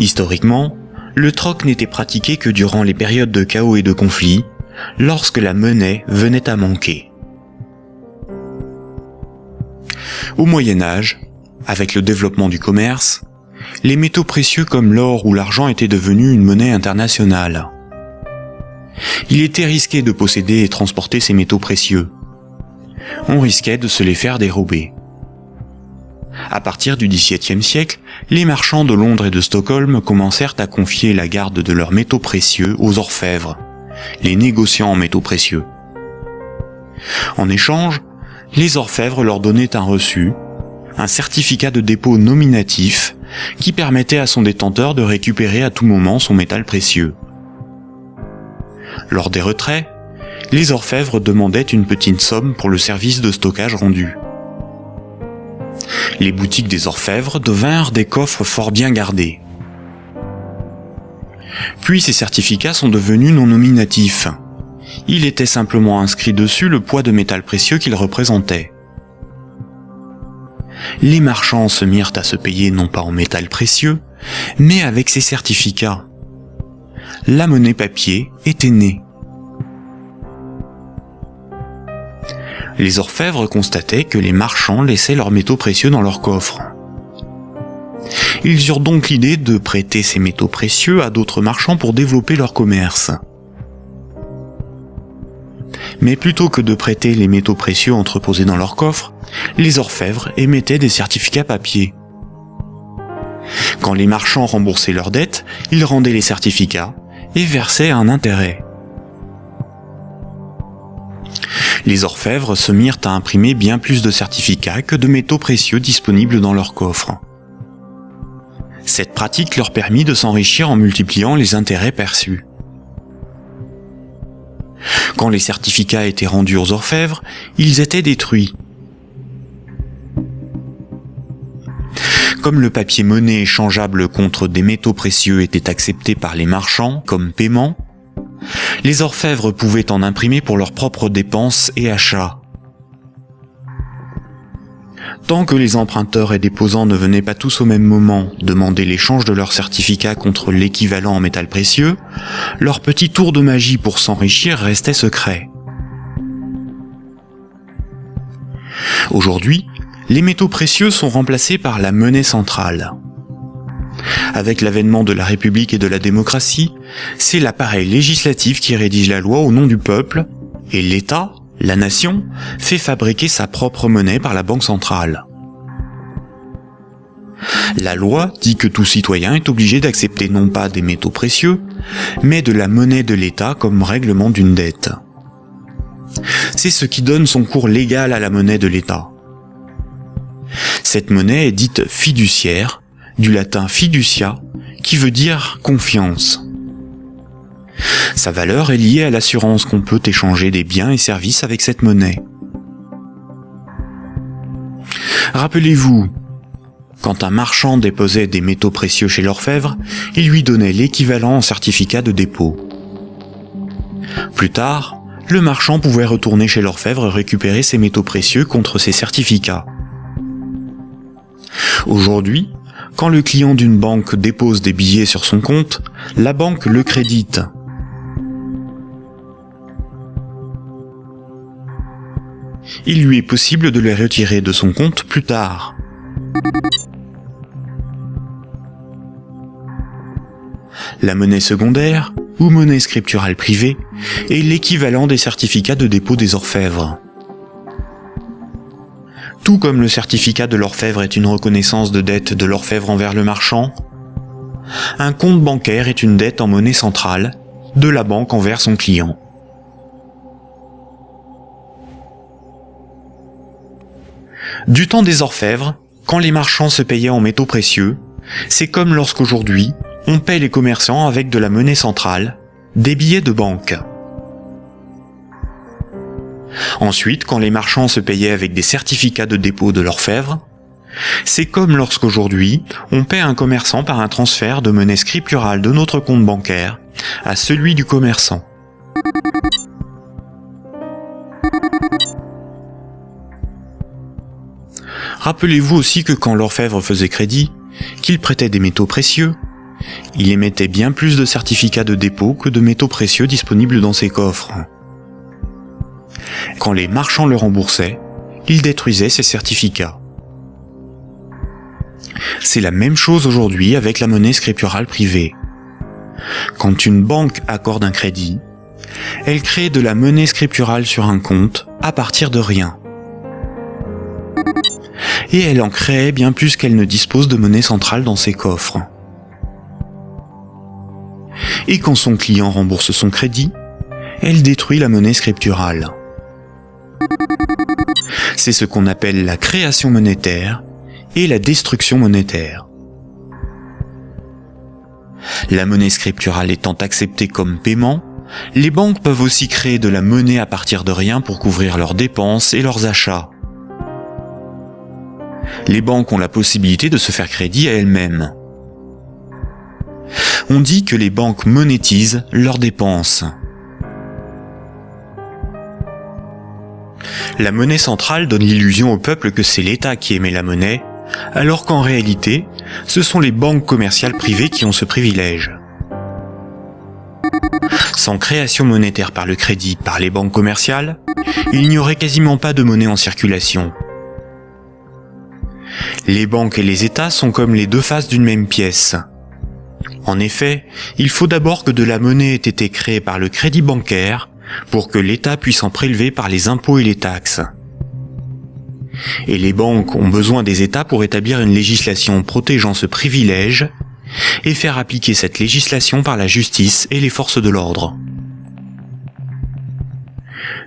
Historiquement, le troc n'était pratiqué que durant les périodes de chaos et de conflits, lorsque la monnaie venait à manquer. Au Moyen Âge, avec le développement du commerce, les métaux précieux comme l'or ou l'argent étaient devenus une monnaie internationale. Il était risqué de posséder et transporter ces métaux précieux. On risquait de se les faire dérober. À partir du XVIIe siècle, les marchands de Londres et de Stockholm commencèrent à confier la garde de leurs métaux précieux aux orfèvres, les négociants en métaux précieux. En échange, les orfèvres leur donnaient un reçu, un certificat de dépôt nominatif qui permettait à son détenteur de récupérer à tout moment son métal précieux. Lors des retraits, les orfèvres demandaient une petite somme pour le service de stockage rendu. Les boutiques des orfèvres devinrent des coffres fort bien gardés. Puis ces certificats sont devenus non nominatifs. Il était simplement inscrit dessus le poids de métal précieux qu'ils représentaient. Les marchands se mirent à se payer non pas en métal précieux, mais avec ces certificats. La monnaie papier était née. Les orfèvres constataient que les marchands laissaient leurs métaux précieux dans leurs coffres. Ils eurent donc l'idée de prêter ces métaux précieux à d'autres marchands pour développer leur commerce. Mais plutôt que de prêter les métaux précieux entreposés dans leurs coffres, les orfèvres émettaient des certificats papier. Quand les marchands remboursaient leurs dettes, ils rendaient les certificats et versaient un intérêt. Les orfèvres se mirent à imprimer bien plus de certificats que de métaux précieux disponibles dans leurs coffres. Cette pratique leur permit de s'enrichir en multipliant les intérêts perçus. Quand les certificats étaient rendus aux orfèvres, ils étaient détruits. Comme le papier monnaie échangeable contre des métaux précieux était accepté par les marchands comme paiement, les orfèvres pouvaient en imprimer pour leurs propres dépenses et achats. Tant que les emprunteurs et déposants ne venaient pas tous au même moment demander l'échange de leurs certificats contre l'équivalent en métal précieux, leur petit tour de magie pour s'enrichir restait secret. Aujourd'hui, les métaux précieux sont remplacés par la monnaie centrale. Avec l'avènement de la République et de la démocratie, c'est l'appareil législatif qui rédige la loi au nom du peuple, et l'État, la nation, fait fabriquer sa propre monnaie par la Banque centrale. La loi dit que tout citoyen est obligé d'accepter non pas des métaux précieux, mais de la monnaie de l'État comme règlement d'une dette. C'est ce qui donne son cours légal à la monnaie de l'État. Cette monnaie est dite fiduciaire, du latin fiducia, qui veut dire confiance. Sa valeur est liée à l'assurance qu'on peut échanger des biens et services avec cette monnaie. Rappelez-vous, quand un marchand déposait des métaux précieux chez l'orfèvre, il lui donnait l'équivalent en certificat de dépôt. Plus tard, le marchand pouvait retourner chez l'orfèvre récupérer ses métaux précieux contre ses certificats. Aujourd'hui, quand le client d'une banque dépose des billets sur son compte, la banque le crédite. Il lui est possible de les retirer de son compte plus tard. La monnaie secondaire, ou monnaie scripturale privée, est l'équivalent des certificats de dépôt des orfèvres. Tout comme le certificat de l'orfèvre est une reconnaissance de dette de l'orfèvre envers le marchand, un compte bancaire est une dette en monnaie centrale de la banque envers son client. Du temps des orfèvres, quand les marchands se payaient en métaux précieux, c'est comme lorsqu'aujourd'hui, on paie les commerçants avec de la monnaie centrale, des billets de banque. Ensuite, quand les marchands se payaient avec des certificats de dépôt de l'orfèvre, c'est comme lorsqu'aujourd'hui, on paie un commerçant par un transfert de monnaie scripturale de notre compte bancaire à celui du commerçant. Rappelez-vous aussi que quand l'orfèvre faisait crédit, qu'il prêtait des métaux précieux, il émettait bien plus de certificats de dépôt que de métaux précieux disponibles dans ses coffres. Quand les marchands le remboursaient, il détruisait ces certificats. C'est la même chose aujourd'hui avec la monnaie scripturale privée. Quand une banque accorde un crédit, elle crée de la monnaie scripturale sur un compte à partir de rien. Et elle en crée bien plus qu'elle ne dispose de monnaie centrale dans ses coffres. Et quand son client rembourse son crédit, elle détruit la monnaie scripturale. C'est ce qu'on appelle la création monétaire et la destruction monétaire. La monnaie scripturale étant acceptée comme paiement, les banques peuvent aussi créer de la monnaie à partir de rien pour couvrir leurs dépenses et leurs achats. Les banques ont la possibilité de se faire crédit à elles-mêmes. On dit que les banques monétisent leurs dépenses. La monnaie centrale donne l'illusion au peuple que c'est l'État qui émet la monnaie, alors qu'en réalité, ce sont les banques commerciales privées qui ont ce privilège. Sans création monétaire par le crédit par les banques commerciales, il n'y aurait quasiment pas de monnaie en circulation. Les banques et les États sont comme les deux faces d'une même pièce. En effet, il faut d'abord que de la monnaie ait été créée par le crédit bancaire pour que l'État puisse en prélever par les impôts et les taxes. Et les banques ont besoin des États pour établir une législation protégeant ce privilège et faire appliquer cette législation par la justice et les forces de l'ordre.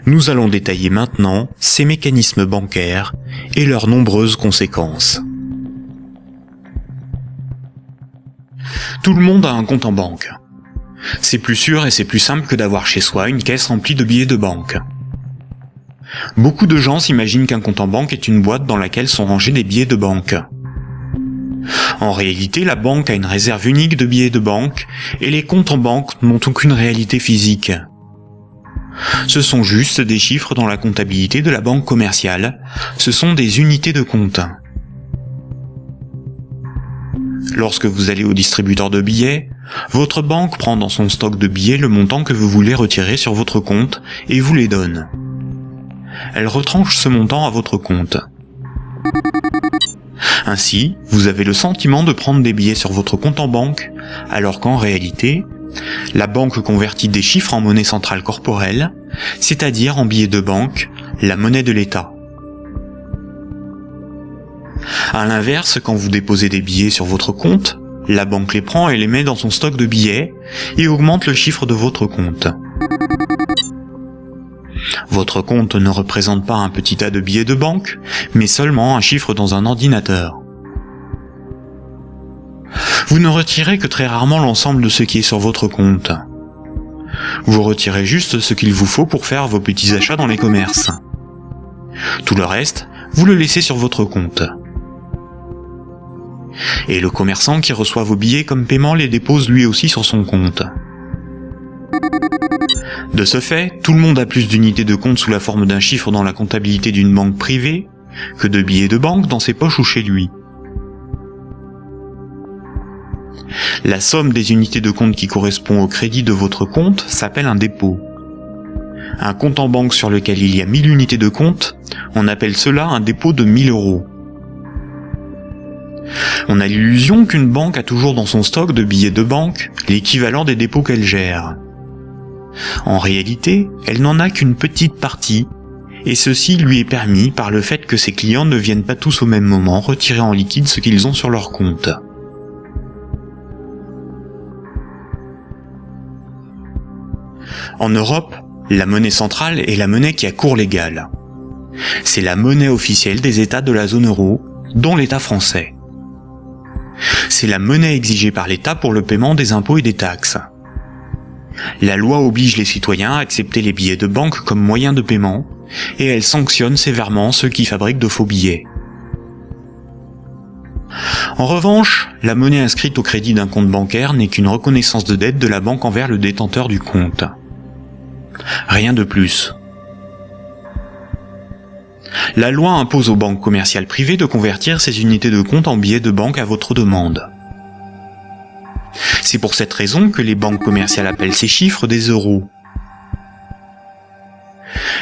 Nous allons détailler maintenant ces mécanismes bancaires et leurs nombreuses conséquences. Tout le monde a un compte en banque. C'est plus sûr et c'est plus simple que d'avoir chez soi une caisse remplie de billets de banque. Beaucoup de gens s'imaginent qu'un compte en banque est une boîte dans laquelle sont rangés des billets de banque. En réalité, la banque a une réserve unique de billets de banque et les comptes en banque n'ont aucune réalité physique. Ce sont juste des chiffres dans la comptabilité de la banque commerciale, ce sont des unités de compte. Lorsque vous allez au distributeur de billets, votre banque prend dans son stock de billets le montant que vous voulez retirer sur votre compte et vous les donne. Elle retranche ce montant à votre compte. Ainsi, vous avez le sentiment de prendre des billets sur votre compte en banque, alors qu'en réalité, la banque convertit des chiffres en monnaie centrale corporelle, c'est-à-dire en billets de banque, la monnaie de l'État. A l'inverse, quand vous déposez des billets sur votre compte, la banque les prend et les met dans son stock de billets et augmente le chiffre de votre compte. Votre compte ne représente pas un petit tas de billets de banque, mais seulement un chiffre dans un ordinateur. Vous ne retirez que très rarement l'ensemble de ce qui est sur votre compte. Vous retirez juste ce qu'il vous faut pour faire vos petits achats dans les commerces. Tout le reste, vous le laissez sur votre compte. Et le commerçant qui reçoit vos billets comme paiement les dépose lui aussi sur son compte. De ce fait, tout le monde a plus d'unités de compte sous la forme d'un chiffre dans la comptabilité d'une banque privée que de billets de banque dans ses poches ou chez lui. La somme des unités de compte qui correspond au crédit de votre compte s'appelle un dépôt. Un compte en banque sur lequel il y a 1000 unités de compte, on appelle cela un dépôt de 1000 euros. On a l'illusion qu'une banque a toujours dans son stock de billets de banque l'équivalent des dépôts qu'elle gère. En réalité, elle n'en a qu'une petite partie, et ceci lui est permis par le fait que ses clients ne viennent pas tous au même moment retirer en liquide ce qu'ils ont sur leur compte. En Europe, la monnaie centrale est la monnaie qui a cours légal. C'est la monnaie officielle des États de la zone euro, dont l'État français. C'est la monnaie exigée par l'État pour le paiement des impôts et des taxes. La loi oblige les citoyens à accepter les billets de banque comme moyen de paiement, et elle sanctionne sévèrement ceux qui fabriquent de faux billets. En revanche, la monnaie inscrite au crédit d'un compte bancaire n'est qu'une reconnaissance de dette de la banque envers le détenteur du compte. Rien de plus. La loi impose aux banques commerciales privées de convertir ces unités de compte en billets de banque à votre demande. C'est pour cette raison que les banques commerciales appellent ces chiffres des euros.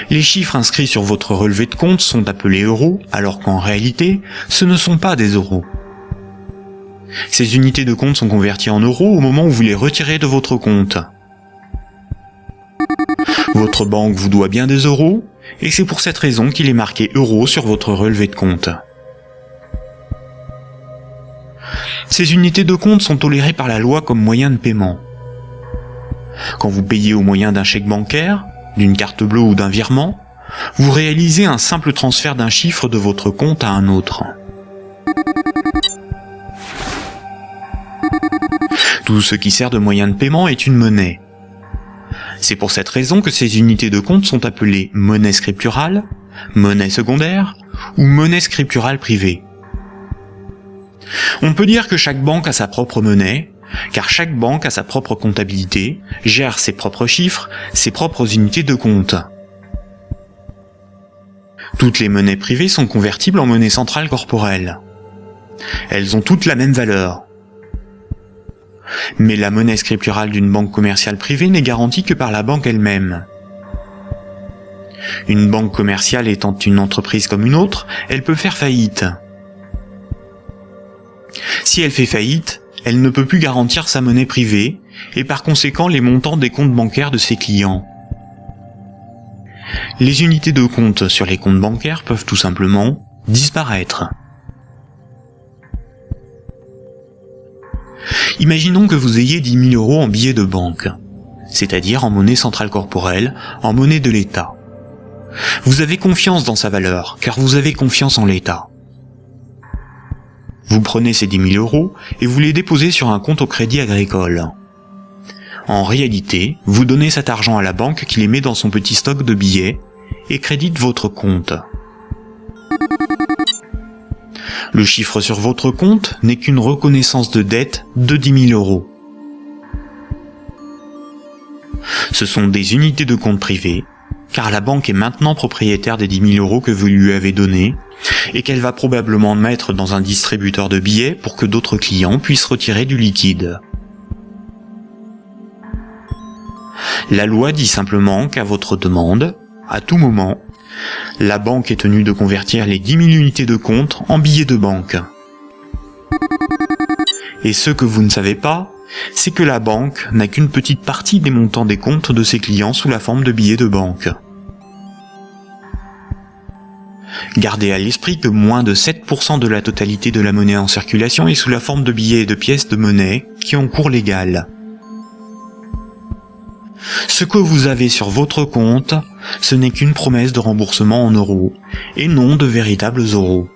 Les chiffres inscrits sur votre relevé de compte sont appelés euros, alors qu'en réalité, ce ne sont pas des euros. Ces unités de compte sont converties en euros au moment où vous les retirez de votre compte. Votre banque vous doit bien des euros, et c'est pour cette raison qu'il est marqué euros sur votre relevé de compte. Ces unités de compte sont tolérées par la loi comme moyen de paiement. Quand vous payez au moyen d'un chèque bancaire, d'une carte bleue ou d'un virement, vous réalisez un simple transfert d'un chiffre de votre compte à un autre. Tout ce qui sert de moyen de paiement est une monnaie. C'est pour cette raison que ces unités de compte sont appelées monnaie scripturale, monnaie secondaire ou monnaie scripturale privée. On peut dire que chaque banque a sa propre monnaie, car chaque banque a sa propre comptabilité, gère ses propres chiffres, ses propres unités de compte. Toutes les monnaies privées sont convertibles en monnaie centrale corporelle. Elles ont toutes la même valeur. Mais la monnaie scripturale d'une banque commerciale privée n'est garantie que par la banque elle-même. Une banque commerciale étant une entreprise comme une autre, elle peut faire faillite. Si elle fait faillite, elle ne peut plus garantir sa monnaie privée, et par conséquent les montants des comptes bancaires de ses clients. Les unités de compte sur les comptes bancaires peuvent tout simplement disparaître. Imaginons que vous ayez 10 000 euros en billets de banque, c'est-à-dire en monnaie centrale corporelle, en monnaie de l'État. Vous avez confiance dans sa valeur, car vous avez confiance en l'État. Vous prenez ces 10 000 euros et vous les déposez sur un compte au crédit agricole. En réalité, vous donnez cet argent à la banque qui les met dans son petit stock de billets et crédite votre compte. Le chiffre sur votre compte n'est qu'une reconnaissance de dette de 10 000 euros. Ce sont des unités de compte privées, car la banque est maintenant propriétaire des 10 000 euros que vous lui avez donnés et qu'elle va probablement mettre dans un distributeur de billets pour que d'autres clients puissent retirer du liquide. La loi dit simplement qu'à votre demande, à tout moment, la banque est tenue de convertir les 10 000 unités de compte en billets de banque. Et ce que vous ne savez pas, c'est que la banque n'a qu'une petite partie des montants des comptes de ses clients sous la forme de billets de banque. Gardez à l'esprit que moins de 7% de la totalité de la monnaie en circulation est sous la forme de billets et de pièces de monnaie qui ont cours légal. Ce que vous avez sur votre compte, ce n'est qu'une promesse de remboursement en euros, et non de véritables euros.